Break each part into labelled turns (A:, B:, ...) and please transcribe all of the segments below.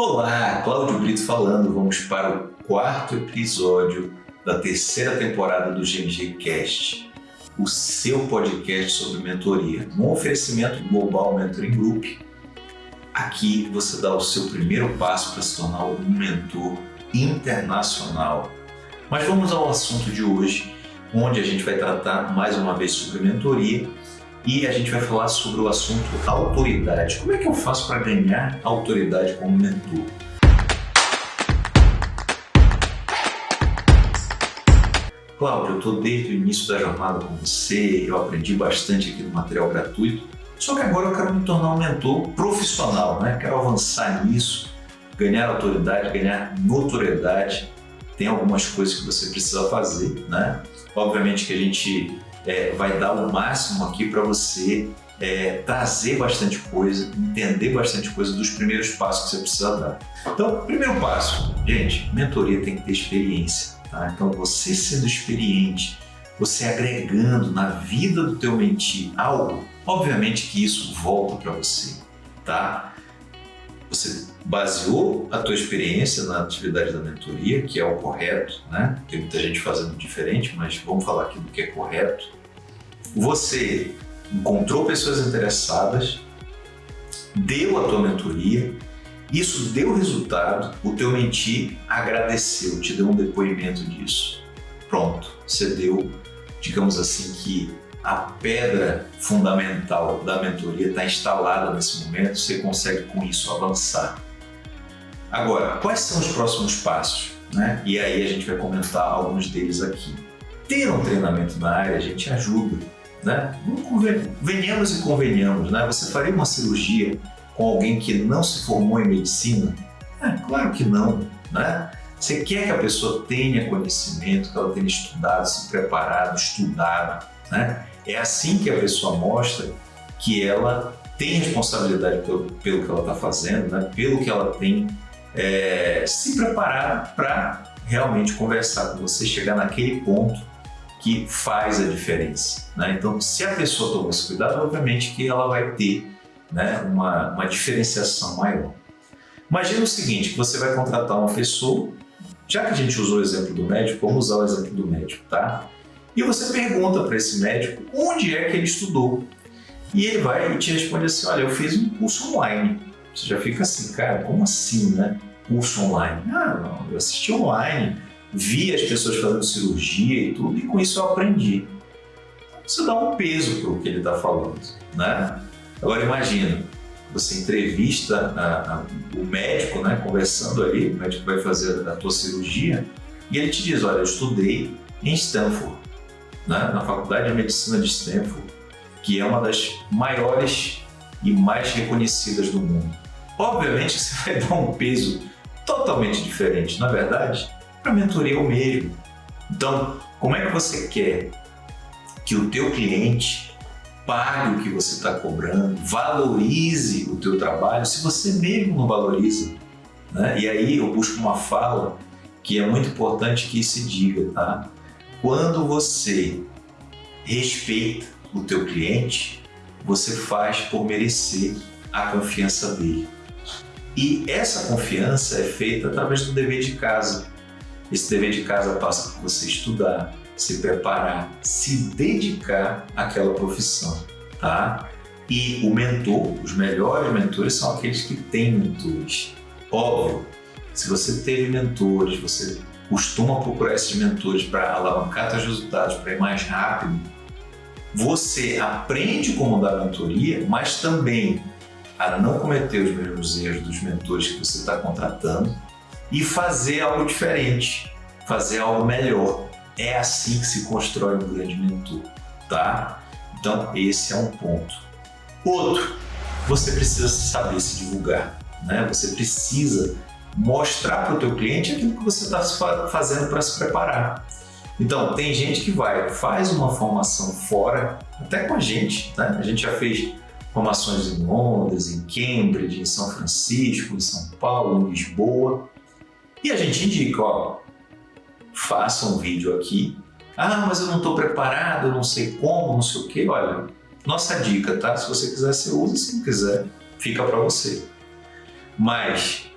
A: Olá, Cláudio Brito falando. Vamos para o quarto episódio da terceira temporada do GMG Cast, o seu podcast sobre mentoria, um oferecimento Global Mentoring Group. Aqui você dá o seu primeiro passo para se tornar um mentor internacional. Mas vamos ao assunto de hoje, onde a gente vai tratar mais uma vez sobre mentoria e a gente vai falar sobre o assunto autoridade. Como é que eu faço para ganhar autoridade como mentor? Cláudio, eu estou desde o início da jornada com você, eu aprendi bastante aqui no material gratuito, só que agora eu quero me tornar um mentor profissional, né? quero avançar nisso, ganhar autoridade, ganhar notoriedade. Tem algumas coisas que você precisa fazer, né? Obviamente que a gente é, vai dar o máximo aqui para você é, trazer bastante coisa, entender bastante coisa dos primeiros passos que você precisa dar. Então, primeiro passo, gente, mentoria tem que ter experiência. Tá? Então, você sendo experiente, você agregando na vida do teu mentir algo, obviamente que isso volta para você, tá? Você baseou a tua experiência na atividade da mentoria, que é o correto, né? Tem muita gente fazendo diferente, mas vamos falar aqui do que é correto. Você encontrou pessoas interessadas, deu a tua mentoria, isso deu resultado, o teu mentir agradeceu, te deu um depoimento disso. Pronto, você deu, digamos assim, que a pedra fundamental da mentoria está instalada nesse momento, você consegue com isso avançar. Agora, quais são os próximos passos? Né? E aí a gente vai comentar alguns deles aqui. Ter um treinamento na área a gente ajuda, né? Venhamos e convenhamos, né? Você faria uma cirurgia com alguém que não se formou em medicina? É, claro que não, né? Você quer que a pessoa tenha conhecimento, que ela tenha estudado, se preparado, estudado, né? É assim que a pessoa mostra que ela tem responsabilidade pelo, pelo que ela está fazendo, né? pelo que ela tem é, se preparado para realmente conversar com você, chegar naquele ponto que faz a diferença. Né? Então, se a pessoa tomar esse cuidado, obviamente que ela vai ter né, uma, uma diferenciação maior. Imagina o seguinte, você vai contratar uma pessoa, já que a gente usou o exemplo do médico, vamos usar o exemplo do médico, tá? E você pergunta para esse médico onde é que ele estudou. E ele vai e te responde assim, olha, eu fiz um curso online. Você já fica assim, cara, como assim, né? Curso online? Ah, não, eu assisti online, vi as pessoas fazendo cirurgia e tudo, e com isso eu aprendi. Você dá um peso para o que ele está falando, né? Agora imagina, você entrevista a, a, o médico, né, conversando ali, o médico vai fazer a tua cirurgia, e ele te diz, olha, eu estudei em Stanford, né, na Faculdade de Medicina de Stanford, que é uma das maiores e mais reconhecidas do mundo. Obviamente você vai dar um peso totalmente diferente, na verdade, para a mentoria é o mesmo. Então, como é que você quer que o teu cliente pague o que você está cobrando, valorize o teu trabalho, se você mesmo não valoriza? Né? E aí eu busco uma fala que é muito importante que se diga, tá? Quando você respeita o teu cliente, você faz por merecer a confiança dele. E essa confiança é feita através do dever de casa. Esse dever de casa passa por você estudar, se preparar, se dedicar àquela profissão, tá? E o mentor, os melhores mentores são aqueles que têm mentores. Óbvio, se você teve mentores, você costuma procurar esses mentores para alavancar seus resultados, para ir mais rápido, você aprende como dar mentoria, mas também a não cometer os mesmos erros dos mentores que você está contratando e fazer algo diferente, fazer algo melhor. É assim que se constrói um grande mentor, tá? Então, esse é um ponto. Outro, você precisa saber se divulgar, né? Você precisa mostrar para o teu cliente aquilo que você está fazendo para se preparar. Então, tem gente que vai, faz uma formação fora, até com a gente, né? A gente já fez formações em Londres, em Cambridge, em São Francisco, em São Paulo, em Lisboa. E a gente indica, ó, faça um vídeo aqui. Ah, mas eu não estou preparado, não sei como, não sei o quê. Olha, nossa dica, tá? Se você quiser, você usa. Se não quiser, fica para você. Mas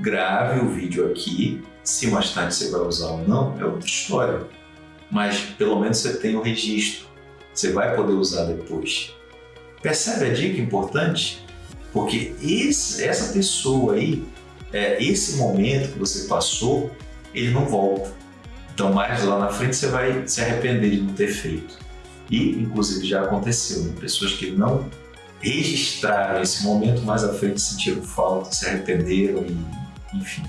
A: grave o vídeo aqui, se mais tarde você vai usar ou não, é outra história. Mas pelo menos você tem o registro, você vai poder usar depois. Percebe a dica importante? Porque esse, essa pessoa aí, é, esse momento que você passou, ele não volta. Então mais lá na frente você vai se arrepender de não ter feito. E inclusive já aconteceu, né? pessoas que não registraram esse momento mais à frente sentiram falta, se arrependeram e enfim.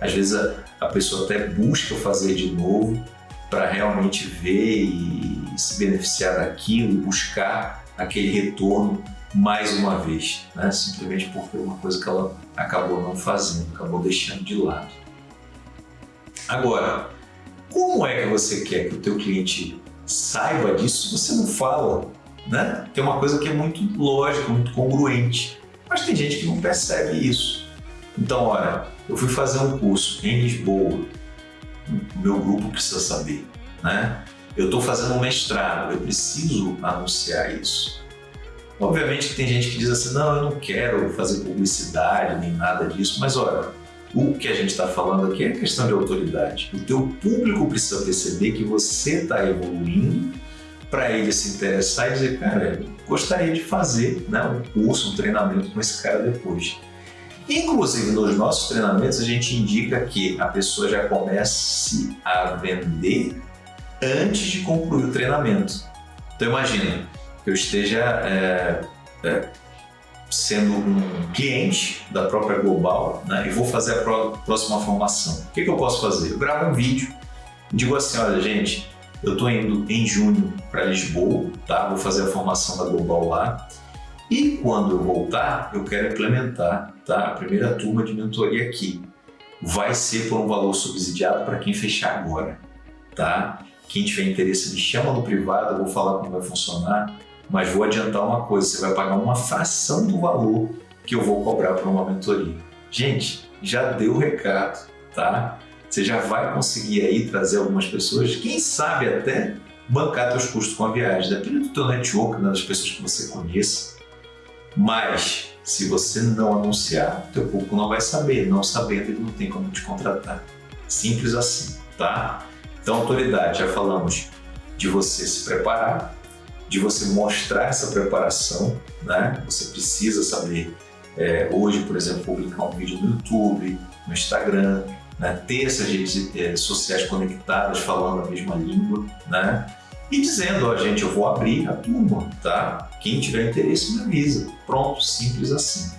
A: Às vezes a, a pessoa até busca fazer de novo para realmente ver e se beneficiar daquilo, buscar aquele retorno mais uma vez, né? simplesmente porque é uma coisa que ela acabou não fazendo, acabou deixando de lado. Agora, como é que você quer que o teu cliente saiba disso se você não fala? Né? Tem uma coisa que é muito lógica, muito congruente, mas tem gente que não percebe isso. Então, olha, eu fui fazer um curso em Lisboa, meu grupo precisa saber, né? Eu estou fazendo um mestrado, eu preciso anunciar isso. Obviamente que tem gente que diz assim, não, eu não quero fazer publicidade nem nada disso, mas olha, o que a gente está falando aqui é questão de autoridade. O teu público precisa perceber que você está evoluindo para ele se interessar e dizer, cara, gostaria de fazer né, um curso, um treinamento com esse cara depois. Inclusive, nos nossos treinamentos, a gente indica que a pessoa já comece a vender antes de concluir o treinamento. Então, imagina, que eu esteja é, é, sendo um cliente da própria Global né, e vou fazer a próxima formação. O que, que eu posso fazer? Eu gravo um vídeo digo assim, olha gente, eu estou indo em junho para Lisboa, tá? vou fazer a formação da Global lá e quando eu voltar, eu quero implementar tá? a primeira turma de mentoria aqui. Vai ser por um valor subsidiado para quem fechar agora. Tá? Quem tiver interesse, me chama no privado, eu vou falar como vai funcionar mas vou adiantar uma coisa, você vai pagar uma fração do valor que eu vou cobrar por uma mentoria. Gente, já deu o recado, tá? Você já vai conseguir aí trazer algumas pessoas, quem sabe até bancar seus custos com a viagem, depende do teu network, né, das pessoas que você conheça. Mas, se você não anunciar, teu público não vai saber, não sabendo ele não tem como te contratar. Simples assim, tá? Então, autoridade, já falamos de você se preparar, de você mostrar essa preparação, né? Você precisa saber, é, hoje, por exemplo, publicar um vídeo no YouTube, no Instagram, né? ter essas redes é, sociais conectadas falando a mesma língua, né? E dizendo, ó, gente, eu vou abrir a turma, tá? Quem tiver interesse me avisa. Pronto, simples assim.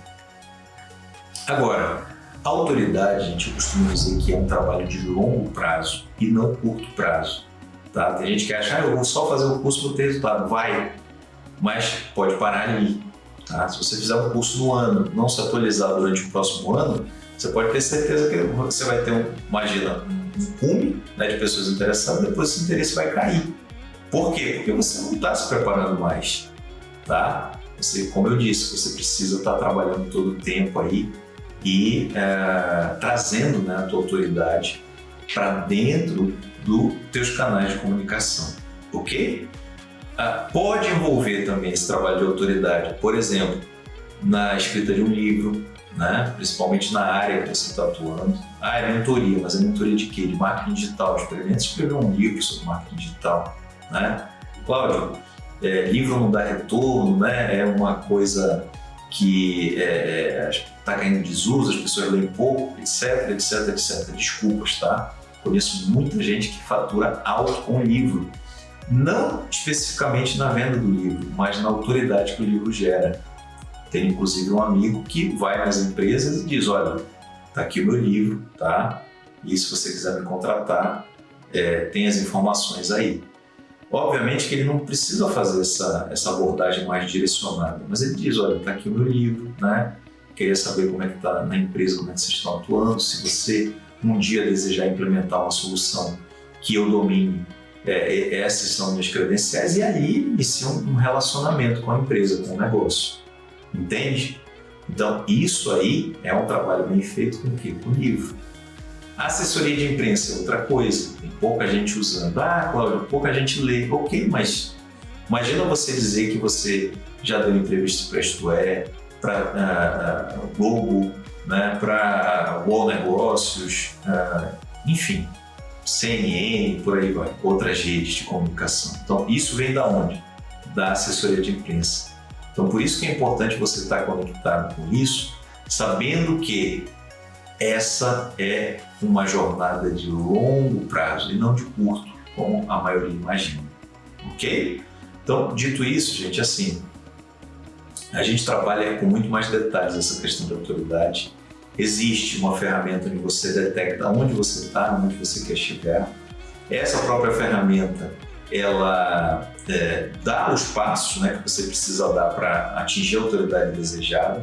A: Agora, a autoridade, gente, eu costumo dizer que é um trabalho de longo prazo e não curto prazo. Tá? Tem gente que acha, ah, eu vou só fazer o curso para ter resultado. Vai, mas pode parar ali. Tá? Se você fizer um curso no ano, não se atualizar durante o próximo ano, você pode ter certeza que você vai ter, um, imagina, um cume né, de pessoas interessadas, depois esse interesse vai cair. Por quê? Porque você não está se preparando mais. Tá? Você, como eu disse, você precisa estar tá trabalhando todo o tempo aí e é, trazendo né, a tua autoridade para dentro dos teus canais de comunicação, ok? Ah, pode envolver também esse trabalho de autoridade, por exemplo, na escrita de um livro, né? principalmente na área que você está atuando. Ah, é mentoria, mas é mentoria de quê? De marketing digital. Experimenta escrever um livro sobre marketing digital. Né? Cláudio, é, livro não dá retorno, né? é uma coisa que está é, é tá caindo em desuso, as pessoas leem pouco, etc, etc, etc. Desculpas, tá? Conheço muita gente que fatura alto com o livro, não especificamente na venda do livro, mas na autoridade que o livro gera. Tem inclusive um amigo que vai nas empresas e diz, olha, tá aqui o meu livro, tá? E se você quiser me contratar, é, tem as informações aí. Obviamente que ele não precisa fazer essa, essa abordagem mais direcionada, mas ele diz, olha, tá aqui o meu livro, né? Queria saber como é que tá na empresa, como é que vocês estão atuando, se você um dia desejar implementar uma solução que eu domine, é, é, essas são minhas credenciais, e aí inicia um relacionamento com a empresa, com o negócio. Entende? Então, isso aí é um trabalho bem feito com o quê? Com o livro. Assessoria de imprensa é outra coisa. Tem pouca gente usando. Ah, Cláudio, pouca gente lê. Ok, mas imagina você dizer que você já deu entrevista para Isto É, para uh, uh, Globo, né, para UOL Negócios, uh, enfim, CNN, por aí vai, outras redes de comunicação. Então, isso vem da onde? Da assessoria de imprensa. Então, por isso que é importante você estar conectado com isso, sabendo que essa é uma jornada de longo prazo e não de curto, como a maioria imagina. Ok? Então, dito isso, gente, assim, a gente trabalha com muito mais detalhes essa questão de autoridade. Existe uma ferramenta onde você detecta onde você está, onde você quer chegar. Essa própria ferramenta, ela é, dá os passos né, que você precisa dar para atingir a autoridade desejada.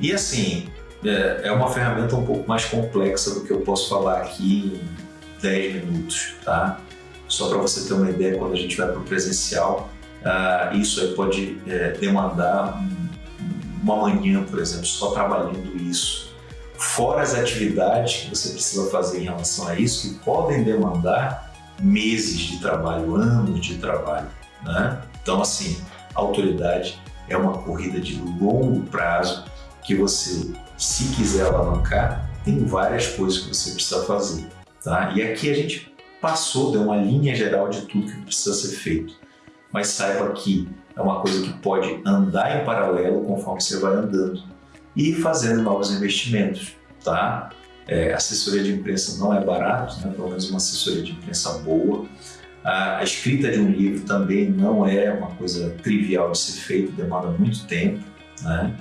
A: E assim, é, é uma ferramenta um pouco mais complexa do que eu posso falar aqui em 10 minutos, tá? Só para você ter uma ideia, quando a gente vai para o presencial, uh, isso aí pode é, demandar uma manhã, por exemplo, só trabalhando isso. Fora as atividades que você precisa fazer em relação a isso, que podem demandar meses de trabalho, anos de trabalho. Né? Então, assim, autoridade é uma corrida de longo prazo que você, se quiser alavancar, tem várias coisas que você precisa fazer. Tá? E aqui a gente passou, deu uma linha geral de tudo que precisa ser feito. Mas saiba que é uma coisa que pode andar em paralelo conforme você vai andando e fazendo novos investimentos, tá? É, assessoria de imprensa não é barato, né? pelo menos uma assessoria de imprensa boa. A, escrita de um livro também não é uma coisa trivial de ser feita, demanda muito tempo, né?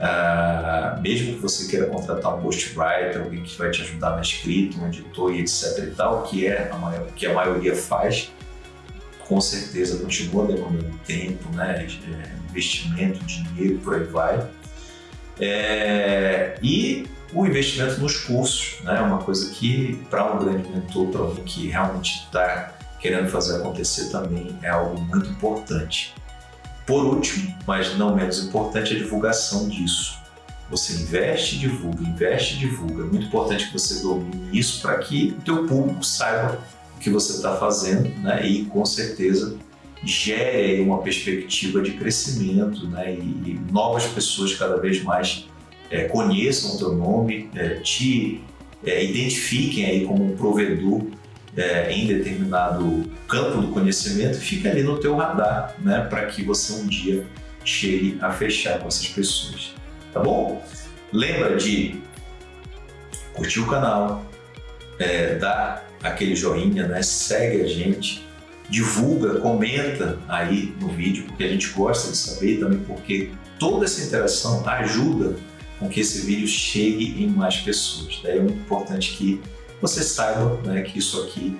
A: Uh, mesmo que você queira contratar um ghostwriter, alguém que vai te ajudar na escrita, um editor e etc e tal, que é a maior, que a maioria faz, com certeza continua demandando tempo, né, é, investimento, dinheiro, por aí vai. É, e o investimento nos cursos, né, uma coisa que para um grande mentor, para alguém que realmente está querendo fazer acontecer também é algo muito importante. Por último, mas não menos importante, a divulgação disso. Você investe e divulga, investe e divulga. É muito importante que você domine isso para que o teu público saiba o que você está fazendo né? e, com certeza, gere uma perspectiva de crescimento né? e, e novas pessoas cada vez mais é, conheçam o teu nome, é, te é, identifiquem aí como um provedor é, em determinado campo do conhecimento fica ali no teu radar, né, para que você um dia chegue a fechar com essas pessoas, tá bom? Lembra de curtir o canal, é, dar aquele joinha, né, segue a gente, divulga, comenta aí no vídeo, porque a gente gosta de saber também porque toda essa interação ajuda com que esse vídeo chegue em mais pessoas. Daí é muito importante que você saiba né, que isso aqui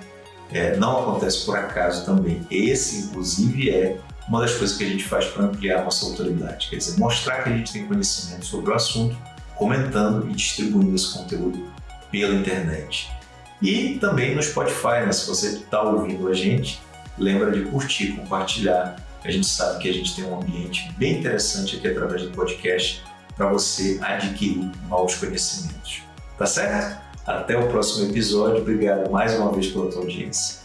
A: é, não acontece por acaso também. Esse, inclusive, é uma das coisas que a gente faz para ampliar a nossa autoridade, quer dizer, mostrar que a gente tem conhecimento sobre o assunto, comentando e distribuindo esse conteúdo pela internet. E também no Spotify, né? se você está ouvindo a gente, lembra de curtir, compartilhar. A gente sabe que a gente tem um ambiente bem interessante aqui através do podcast para você adquirir novos conhecimentos. Tá certo? Até o próximo episódio. Obrigado mais uma vez pela tua audiência.